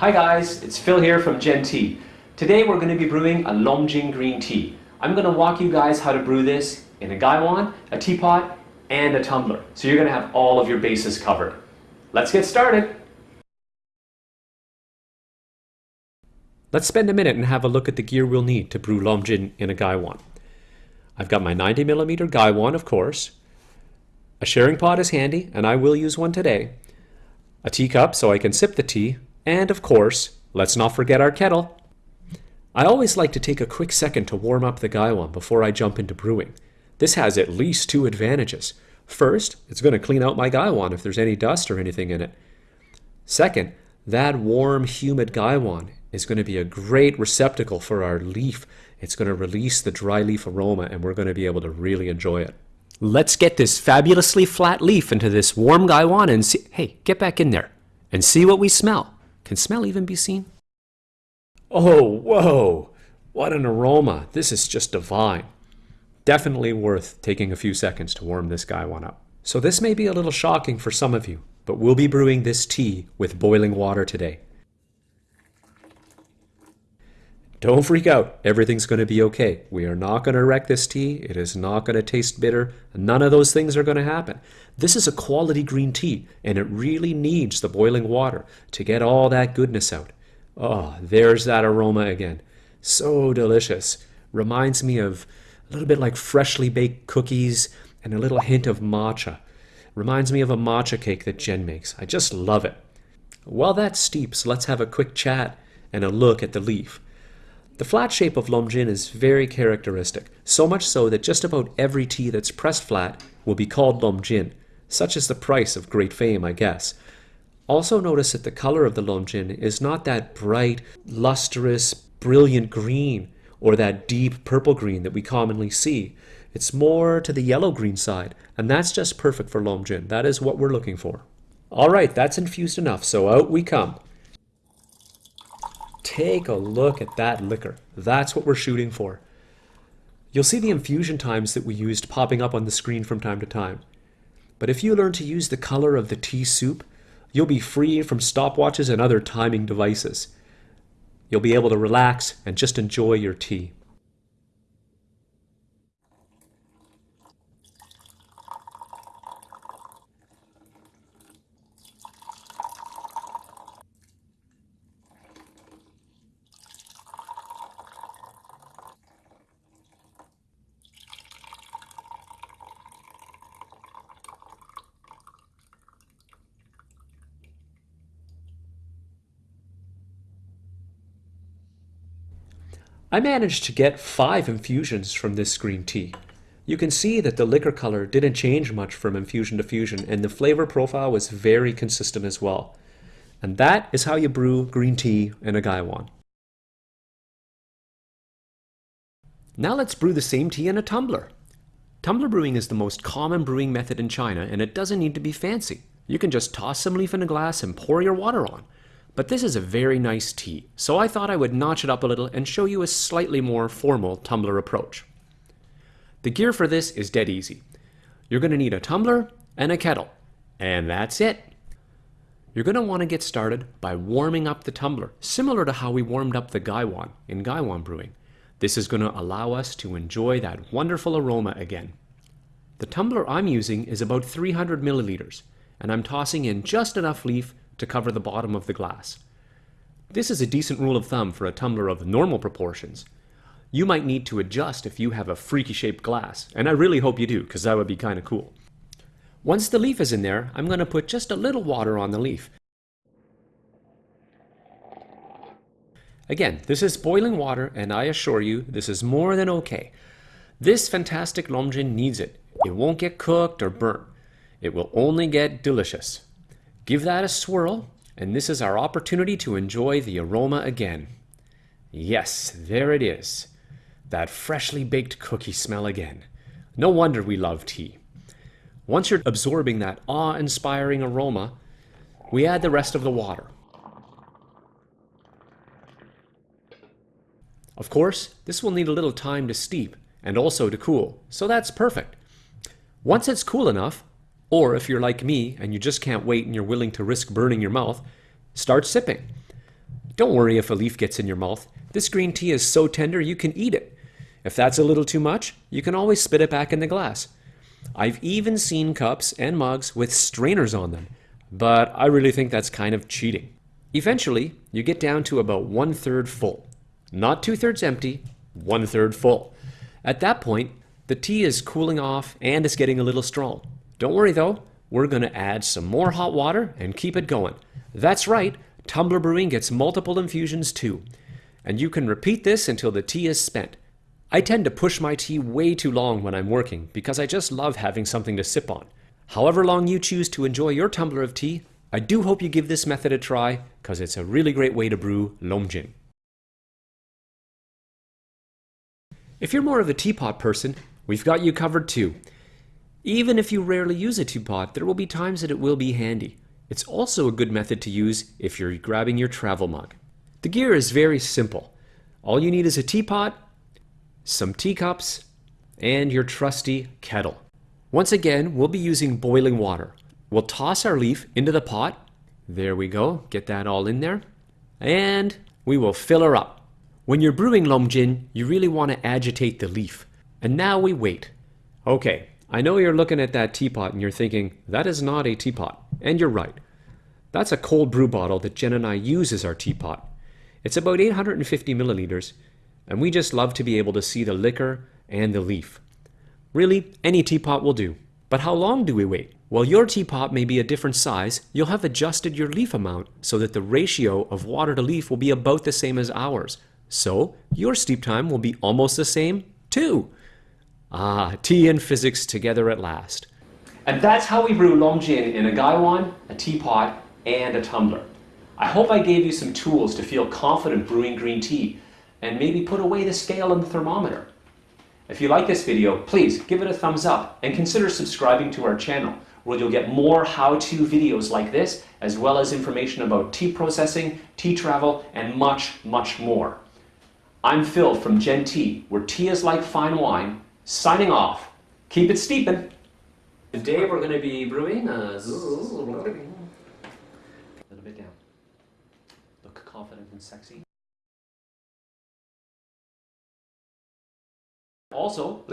Hi guys, it's Phil here from Gen Tea. Today we're going to be brewing a Longjing green tea. I'm going to walk you guys how to brew this in a gaiwan, a teapot, and a tumbler. So you're going to have all of your bases covered. Let's get started. Let's spend a minute and have a look at the gear we'll need to brew Longjing in a gaiwan. I've got my 90mm gaiwan, of course. A sharing pot is handy, and I will use one today. A teacup so I can sip the tea, and of course, let's not forget our kettle. I always like to take a quick second to warm up the gaiwan before I jump into brewing. This has at least two advantages. First, it's going to clean out my gaiwan if there's any dust or anything in it. Second, that warm, humid gaiwan is going to be a great receptacle for our leaf. It's going to release the dry leaf aroma and we're going to be able to really enjoy it. Let's get this fabulously flat leaf into this warm gaiwan and see, hey, get back in there and see what we smell. Can smell even be seen? Oh, whoa! What an aroma! This is just divine. Definitely worth taking a few seconds to warm this gaiwan up. So this may be a little shocking for some of you, but we'll be brewing this tea with boiling water today. Don't freak out. Everything's going to be okay. We are not going to wreck this tea. It is not going to taste bitter. None of those things are going to happen. This is a quality green tea, and it really needs the boiling water to get all that goodness out. Oh, there's that aroma again. So delicious. Reminds me of a little bit like freshly baked cookies and a little hint of matcha. Reminds me of a matcha cake that Jen makes. I just love it. While that steeps, let's have a quick chat and a look at the leaf. The flat shape of Longjing is very characteristic, so much so that just about every tea that's pressed flat will be called Longjing. Such is the price of great fame, I guess. Also notice that the color of the Longjing is not that bright, lustrous, brilliant green or that deep purple green that we commonly see. It's more to the yellow-green side, and that's just perfect for Longjing. That is what we're looking for. All right, that's infused enough, so out we come. Take a look at that liquor. That's what we're shooting for. You'll see the infusion times that we used popping up on the screen from time to time. But if you learn to use the color of the tea soup, you'll be free from stopwatches and other timing devices. You'll be able to relax and just enjoy your tea. I managed to get five infusions from this green tea. You can see that the liquor color didn't change much from infusion to fusion and the flavor profile was very consistent as well. And that is how you brew green tea in a gaiwan. Now let's brew the same tea in a tumbler. Tumbler brewing is the most common brewing method in China and it doesn't need to be fancy. You can just toss some leaf in a glass and pour your water on. But this is a very nice tea, so I thought I would notch it up a little and show you a slightly more formal tumbler approach. The gear for this is dead easy. You're going to need a tumbler and a kettle, and that's it. You're going to want to get started by warming up the tumbler, similar to how we warmed up the gaiwan in gaiwan brewing. This is going to allow us to enjoy that wonderful aroma again. The tumbler I'm using is about 300 milliliters, and I'm tossing in just enough leaf to cover the bottom of the glass. This is a decent rule of thumb for a tumbler of normal proportions. You might need to adjust if you have a freaky shaped glass, and I really hope you do, because that would be kind of cool. Once the leaf is in there, I'm going to put just a little water on the leaf. Again, this is boiling water, and I assure you, this is more than okay. This fantastic Longjing needs it. It won't get cooked or burnt. It will only get delicious. Give that a swirl, and this is our opportunity to enjoy the aroma again. Yes, there it is. That freshly baked cookie smell again. No wonder we love tea. Once you're absorbing that awe-inspiring aroma, we add the rest of the water. Of course, this will need a little time to steep and also to cool, so that's perfect. Once it's cool enough, or if you're like me and you just can't wait and you're willing to risk burning your mouth, start sipping. Don't worry if a leaf gets in your mouth. This green tea is so tender you can eat it. If that's a little too much, you can always spit it back in the glass. I've even seen cups and mugs with strainers on them, but I really think that's kind of cheating. Eventually, you get down to about one third full. Not two thirds empty, one third full. At that point, the tea is cooling off and it's getting a little strong. Don't worry though, we're going to add some more hot water and keep it going. That's right, tumbler brewing gets multiple infusions too. And you can repeat this until the tea is spent. I tend to push my tea way too long when I'm working because I just love having something to sip on. However long you choose to enjoy your tumbler of tea, I do hope you give this method a try because it's a really great way to brew Longjing. If you're more of a teapot person, we've got you covered too. Even if you rarely use a teapot, there will be times that it will be handy. It's also a good method to use if you're grabbing your travel mug. The gear is very simple. All you need is a teapot, some teacups, and your trusty kettle. Once again, we'll be using boiling water. We'll toss our leaf into the pot. There we go, get that all in there. And we will fill her up. When you're brewing Longjing, you really want to agitate the leaf. And now we wait. Okay, I know you're looking at that teapot and you're thinking, that is not a teapot. And you're right. That's a cold brew bottle that Jen and I use as our teapot. It's about 850 milliliters, and we just love to be able to see the liquor and the leaf. Really, any teapot will do. But how long do we wait? While your teapot may be a different size, you'll have adjusted your leaf amount so that the ratio of water to leaf will be about the same as ours. So your steep time will be almost the same too. Ah, tea and physics together at last. And that's how we brew Longjing in a gaiwan, a teapot, and a tumbler. I hope I gave you some tools to feel confident brewing green tea and maybe put away the scale and the thermometer. If you like this video, please give it a thumbs up and consider subscribing to our channel where you'll get more how-to videos like this as well as information about tea processing, tea travel, and much, much more. I'm Phil from Gen Tea, where tea is like fine wine, signing off. Keep it steeping. Today we're going to be brewing a little bit down. Look confident and sexy. Also,